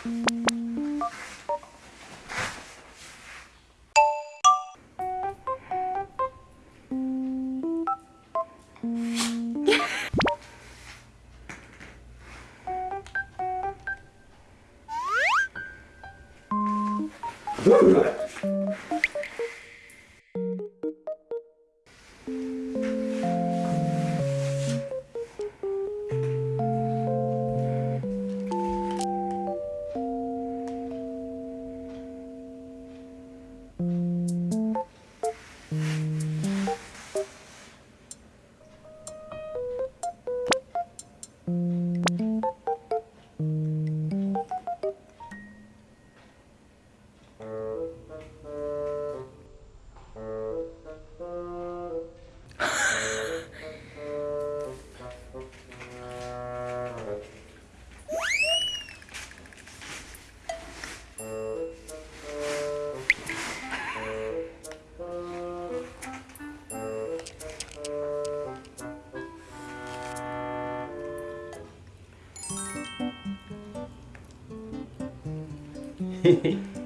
헤헤 はい。